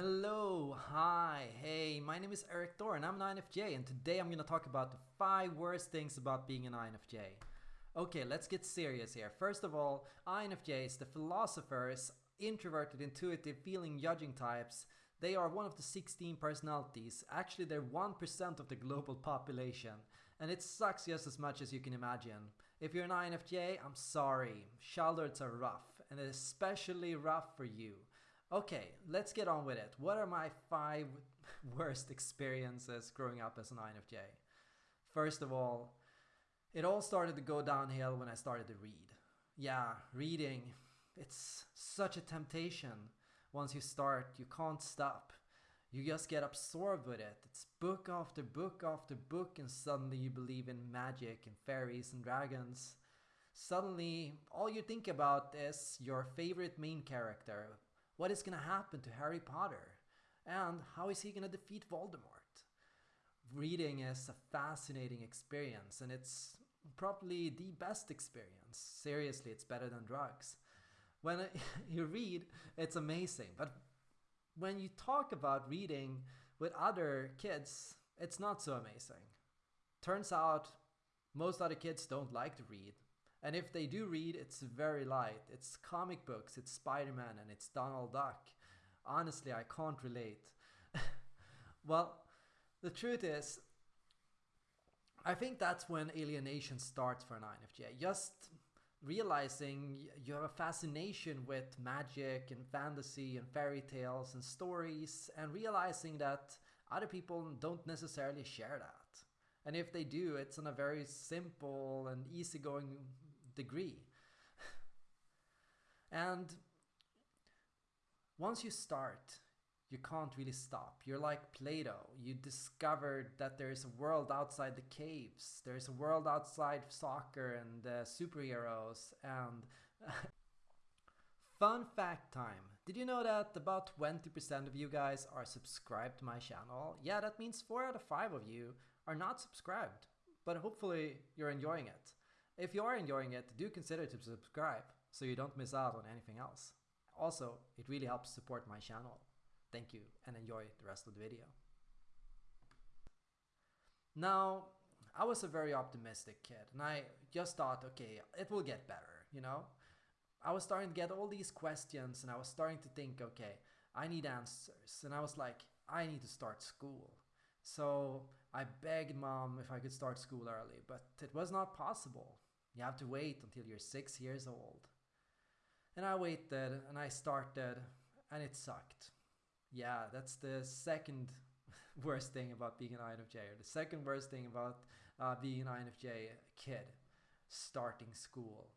Hello, hi, hey, my name is Erik Thor and I'm an INFJ and today I'm going to talk about the 5 worst things about being an INFJ. Okay, let's get serious here. First of all, INFJs, the philosophers, introverted, intuitive, feeling, judging types, they are one of the 16 personalities. Actually, they're 1% of the global population. And it sucks just as much as you can imagine. If you're an INFJ, I'm sorry. Childhoods are rough, and especially rough for you. Okay, let's get on with it. What are my five worst experiences growing up as an INFJ? First of all, it all started to go downhill when I started to read. Yeah, reading, it's such a temptation. Once you start, you can't stop. You just get absorbed with it. It's book after book after book, and suddenly you believe in magic and fairies and dragons. Suddenly, all you think about is your favorite main character, what is going to happen to Harry Potter? And how is he going to defeat Voldemort? Reading is a fascinating experience and it's probably the best experience. Seriously, it's better than drugs. When you read, it's amazing. But when you talk about reading with other kids, it's not so amazing. Turns out most other kids don't like to read. And if they do read, it's very light. It's comic books, it's Spider-Man, and it's Donald Duck. Honestly, I can't relate. well, the truth is, I think that's when alienation starts for an INFJ. Just realizing you have a fascination with magic and fantasy and fairy tales and stories and realizing that other people don't necessarily share that. And if they do, it's on a very simple and easygoing degree. and once you start, you can't really stop. You're like Plato. You discovered that there's a world outside the caves. There's a world outside soccer and uh, superheroes and Fun fact time. Did you know that about 20% of you guys are subscribed to my channel? Yeah, that means 4 out of 5 of you are not subscribed, but hopefully you're enjoying it. If you are enjoying it, do consider to subscribe so you don't miss out on anything else. Also, it really helps support my channel. Thank you and enjoy the rest of the video. Now, I was a very optimistic kid and I just thought, okay, it will get better, you know? I was starting to get all these questions and I was starting to think, okay, I need answers. And I was like, I need to start school. So I begged mom if I could start school early, but it was not possible. You have to wait until you're six years old. And I waited and I started and it sucked. Yeah, that's the second worst thing about being an INFJ, or the second worst thing about uh, being an INFJ kid, starting school.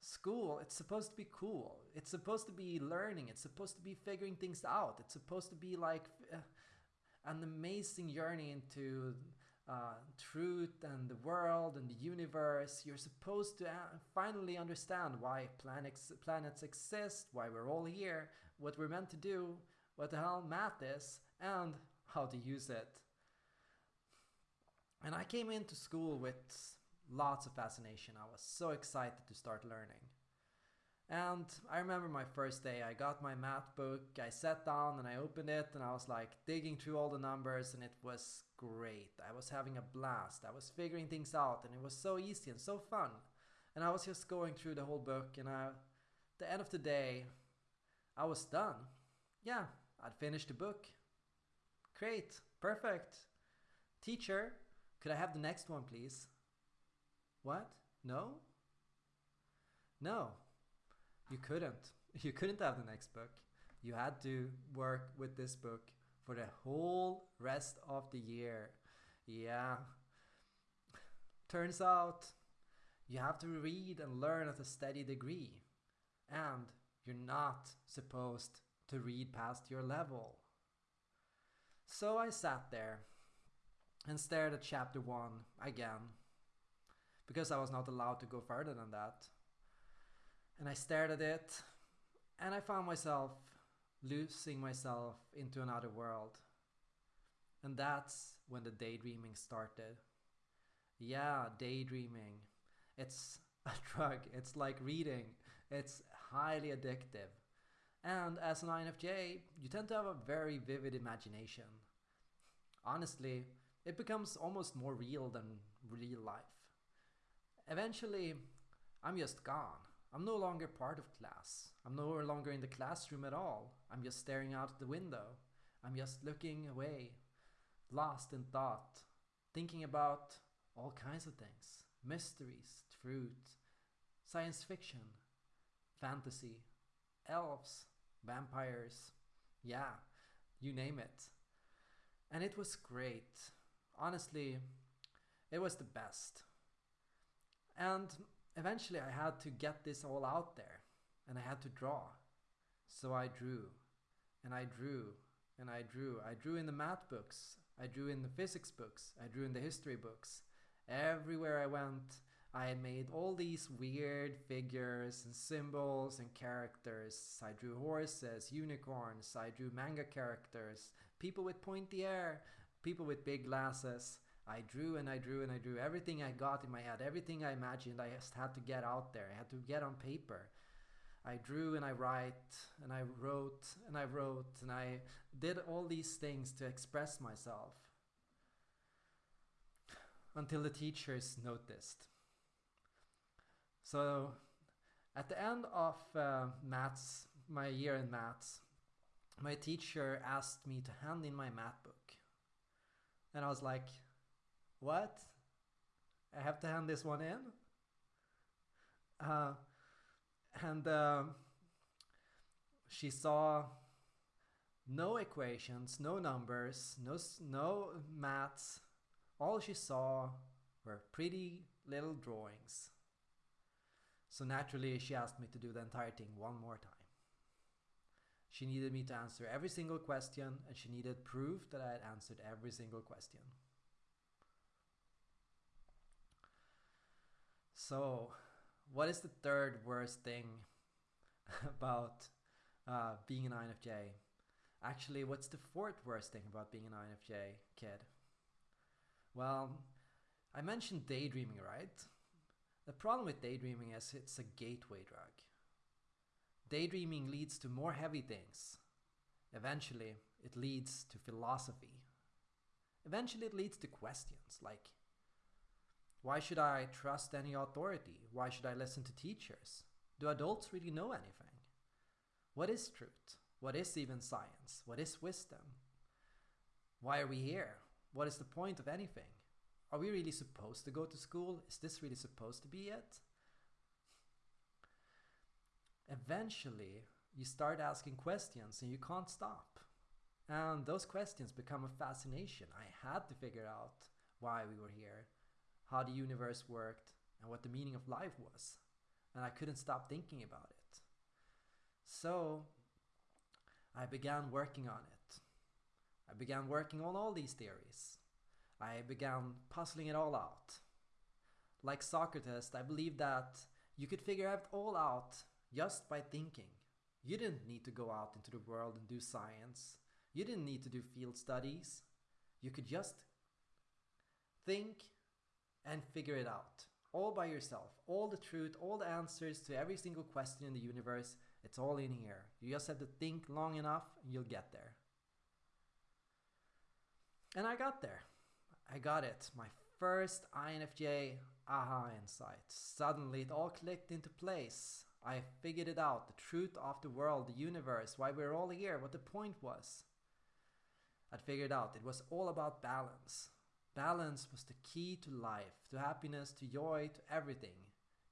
School, it's supposed to be cool. It's supposed to be learning. It's supposed to be figuring things out. It's supposed to be like uh, an amazing journey into uh, truth and the world and the universe. You're supposed to uh, finally understand why planets, planets exist, why we're all here, what we're meant to do, what the hell math is, and how to use it. And I came into school with lots of fascination. I was so excited to start learning. And I remember my first day, I got my math book, I sat down and I opened it and I was like digging through all the numbers and it was great. I was having a blast. I was figuring things out and it was so easy and so fun. And I was just going through the whole book and I, at the end of the day, I was done. Yeah, I'd finished the book. Great, perfect. Teacher, could I have the next one please? What? No? No, you couldn't. You couldn't have the next book. You had to work with this book for the whole rest of the year. Yeah. Turns out you have to read and learn at a steady degree. And you're not supposed to read past your level. So I sat there and stared at chapter 1 again because I was not allowed to go further than that and I stared at it and I found myself losing myself into another world. And that's when the daydreaming started. Yeah, daydreaming. It's a drug. It's like reading. It's highly addictive. And as an INFJ, you tend to have a very vivid imagination. Honestly, it becomes almost more real than real life. Eventually, I'm just gone. I'm no longer part of class. I'm no longer in the classroom at all. I'm just staring out the window. I'm just looking away, lost in thought, thinking about all kinds of things mysteries, truth, science fiction, fantasy, elves, vampires, yeah, you name it. And it was great. Honestly, it was the best. And eventually I had to get this all out there and I had to draw. So I drew and I drew and I drew. I drew in the math books, I drew in the physics books, I drew in the history books. Everywhere I went, I made all these weird figures and symbols and characters. I drew horses, unicorns, I drew manga characters, people with pointy hair, people with big glasses. I drew and I drew and I drew everything I got in my head, everything I imagined, I just had to get out there. I had to get on paper. I drew and I write and I wrote and I wrote and I did all these things to express myself until the teachers noticed. So at the end of uh, maths, my year in maths, my teacher asked me to hand in my math book. And I was like, what? I have to hand this one in? Uh, and uh, she saw no equations, no numbers, no, no maths. All she saw were pretty little drawings. So naturally, she asked me to do the entire thing one more time. She needed me to answer every single question, and she needed proof that I had answered every single question. So, what is the third worst thing about uh, being an INFJ? Actually, what's the fourth worst thing about being an INFJ kid? Well, I mentioned daydreaming, right? The problem with daydreaming is it's a gateway drug. Daydreaming leads to more heavy things. Eventually, it leads to philosophy. Eventually, it leads to questions like why should I trust any authority? Why should I listen to teachers? Do adults really know anything? What is truth? What is even science? What is wisdom? Why are we here? What is the point of anything? Are we really supposed to go to school? Is this really supposed to be it? Eventually, you start asking questions and you can't stop. And those questions become a fascination. I had to figure out why we were here how the universe worked, and what the meaning of life was. And I couldn't stop thinking about it. So I began working on it. I began working on all these theories. I began puzzling it all out. Like Socrates, I believed that you could figure it all out just by thinking. You didn't need to go out into the world and do science. You didn't need to do field studies. You could just think and figure it out all by yourself. All the truth, all the answers to every single question in the universe, it's all in here. You just have to think long enough and you'll get there. And I got there. I got it. My first INFJ aha insight. Suddenly it all clicked into place. I figured it out the truth of the world, the universe, why we're all here, what the point was. I figured out it was all about balance. Balance was the key to life, to happiness, to joy, to everything.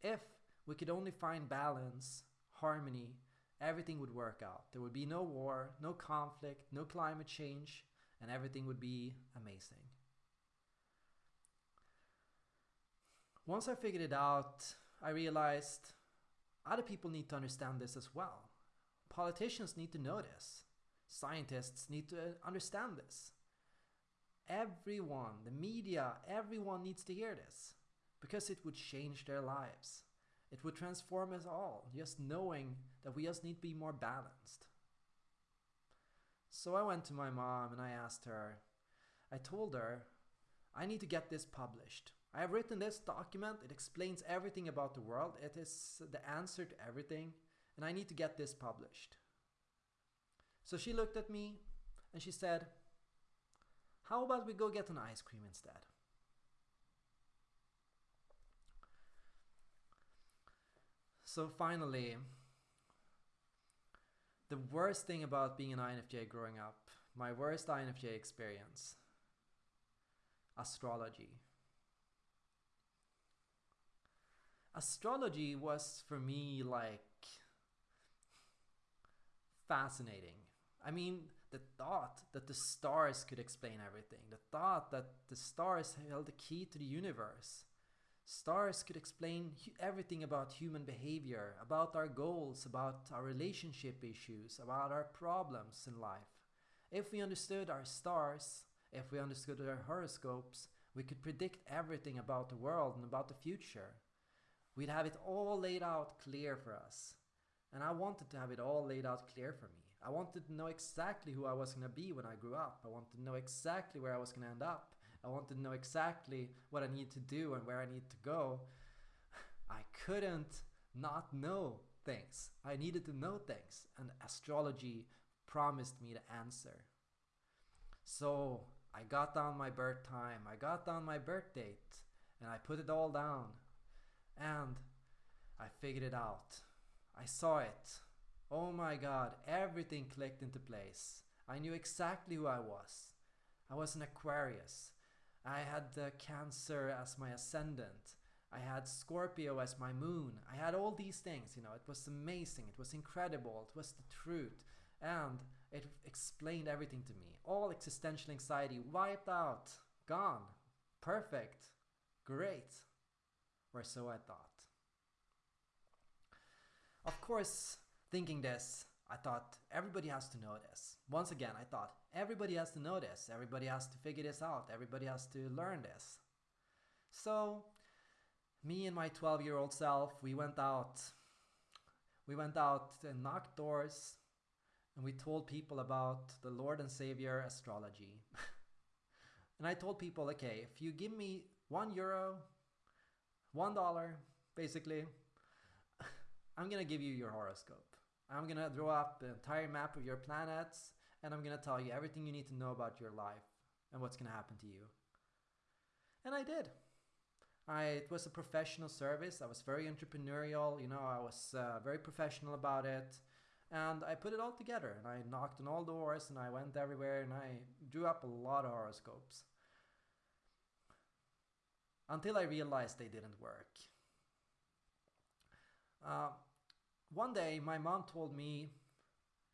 If we could only find balance, harmony, everything would work out. There would be no war, no conflict, no climate change, and everything would be amazing. Once I figured it out, I realized other people need to understand this as well. Politicians need to know this. Scientists need to understand this. Everyone, the media, everyone needs to hear this because it would change their lives. It would transform us all, just knowing that we just need to be more balanced. So I went to my mom and I asked her, I told her, I need to get this published. I have written this document, it explains everything about the world, it is the answer to everything, and I need to get this published. So she looked at me and she said, How about we go get an ice cream instead? So finally, the worst thing about being an INFJ growing up, my worst INFJ experience, astrology. Astrology was for me like fascinating. I mean, the thought that the stars could explain everything, the thought that the stars held the key to the universe. Stars could explain everything about human behavior, about our goals, about our relationship issues, about our problems in life. If we understood our stars, if we understood our horoscopes, we could predict everything about the world and about the future. We'd have it all laid out clear for us. And I wanted to have it all laid out clear for me. I wanted to know exactly who I was going to be when I grew up. I wanted to know exactly where I was going to end up. I wanted to know exactly what I need to do and where I need to go. I couldn't not know things. I needed to know things, and astrology promised me the answer. So I got down my birth time, I got down my birth date, and I put it all down. And I figured it out. I saw it. Oh my god, everything clicked into place. I knew exactly who I was. I was an Aquarius. I had the Cancer as my ascendant. I had Scorpio as my moon. I had all these things, you know. It was amazing. It was incredible. It was the truth. And it explained everything to me. All existential anxiety wiped out, gone, perfect, great. Or so I thought. Of course, thinking this, I thought everybody has to know this. Once again, I thought everybody has to know this. Everybody has to figure this out. Everybody has to learn this. So, me and my 12 year old self, we went out. We went out and knocked doors and we told people about the Lord and Savior astrology. and I told people, okay, if you give me one euro, one dollar, basically, I'm gonna give you your horoscope. I'm gonna draw up the entire map of your planets and I'm gonna tell you everything you need to know about your life and what's gonna happen to you. And I did. I, it was a professional service. I was very entrepreneurial, you know, I was uh, very professional about it. And I put it all together and I knocked on all doors and I went everywhere and I drew up a lot of horoscopes. Until I realized they didn't work. Uh, one day my mom told me,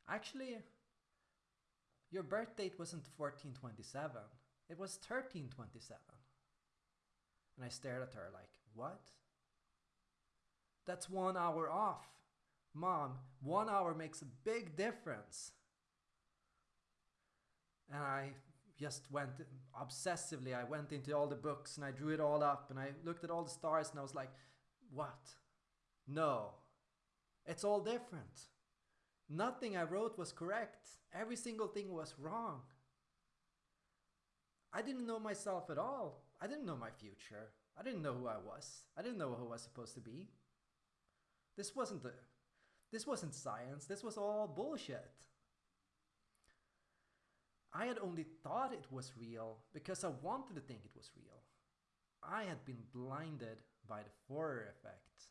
actually, your birth date wasn't 1427, it was 1327. And I stared at her like, what? That's one hour off. Mom, one hour makes a big difference. And I just went obsessively, I went into all the books and I drew it all up and I looked at all the stars and I was like, what? No, it's all different. Nothing I wrote was correct. Every single thing was wrong. I didn't know myself at all. I didn't know my future. I didn't know who I was. I didn't know who I was supposed to be. This wasn't the this wasn't science. This was all bullshit. I had only thought it was real because I wanted to think it was real. I had been blinded by the Forer effect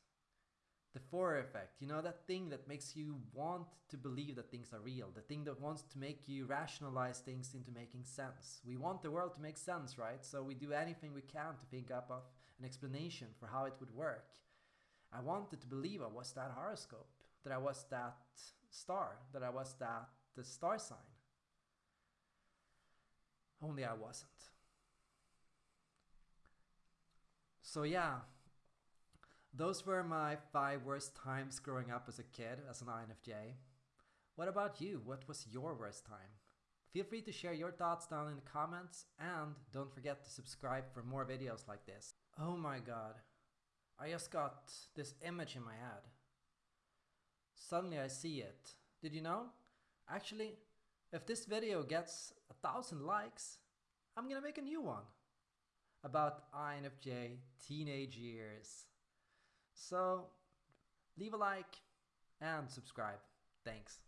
the Forer effect, you know, that thing that makes you want to believe that things are real, the thing that wants to make you rationalize things into making sense. We want the world to make sense, right? So we do anything we can to think up of an explanation for how it would work. I wanted to believe I was that horoscope, that I was that star, that I was that the star sign. Only I wasn't. So yeah, those were my five worst times growing up as a kid as an INFJ. What about you? What was your worst time? Feel free to share your thoughts down in the comments and don't forget to subscribe for more videos like this. Oh my god, I just got this image in my head. Suddenly I see it. Did you know? Actually, if this video gets a thousand likes, I'm gonna make a new one about INFJ teenage years. So leave a like and subscribe. Thanks.